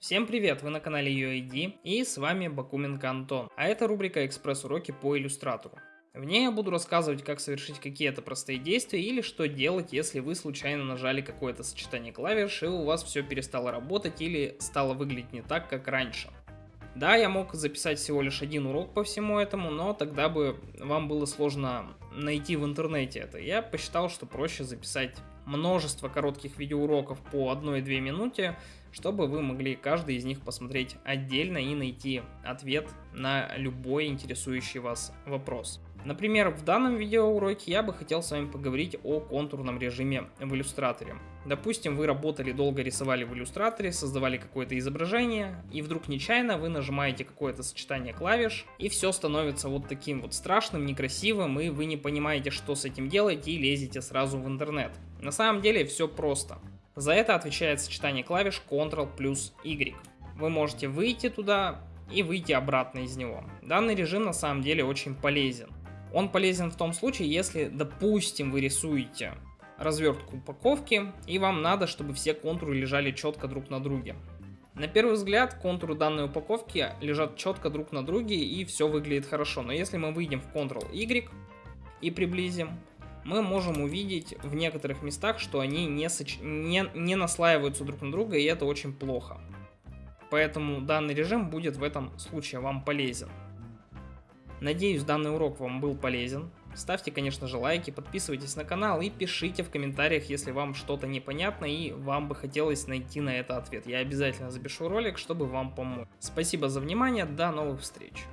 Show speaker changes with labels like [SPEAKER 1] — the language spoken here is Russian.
[SPEAKER 1] Всем привет, вы на канале UID и с вами Бакуменко Антон, а это рубрика экспресс-уроки по иллюстратору. В ней я буду рассказывать, как совершить какие-то простые действия или что делать, если вы случайно нажали какое-то сочетание клавиш и у вас все перестало работать или стало выглядеть не так, как раньше. Да, я мог записать всего лишь один урок по всему этому, но тогда бы вам было сложно найти в интернете это. Я посчитал, что проще записать множество коротких видеоуроков по 1-2 минуте, чтобы вы могли каждый из них посмотреть отдельно и найти ответ на любой интересующий вас вопрос. Например, в данном видеоуроке я бы хотел с вами поговорить о контурном режиме в иллюстраторе. Допустим, вы работали, долго рисовали в иллюстраторе, создавали какое-то изображение, и вдруг нечаянно вы нажимаете какое-то сочетание клавиш, и все становится вот таким вот страшным, некрасивым, и вы не понимаете, что с этим делать, и лезете сразу в интернет. На самом деле все просто. За это отвечает сочетание клавиш Ctrl плюс Y. Вы можете выйти туда и выйти обратно из него. Данный режим на самом деле очень полезен. Он полезен в том случае, если, допустим, вы рисуете развертку упаковки, и вам надо, чтобы все контуры лежали четко друг на друге. На первый взгляд контуры данной упаковки лежат четко друг на друге и все выглядит хорошо. Но если мы выйдем в Ctrl-Y и приблизим, мы можем увидеть в некоторых местах, что они не, соч... не, не наслаиваются друг на друга, и это очень плохо. Поэтому данный режим будет в этом случае вам полезен. Надеюсь, данный урок вам был полезен. Ставьте, конечно же, лайки, подписывайтесь на канал и пишите в комментариях, если вам что-то непонятно и вам бы хотелось найти на это ответ. Я обязательно запишу ролик, чтобы вам помочь. Спасибо за внимание, до новых встреч.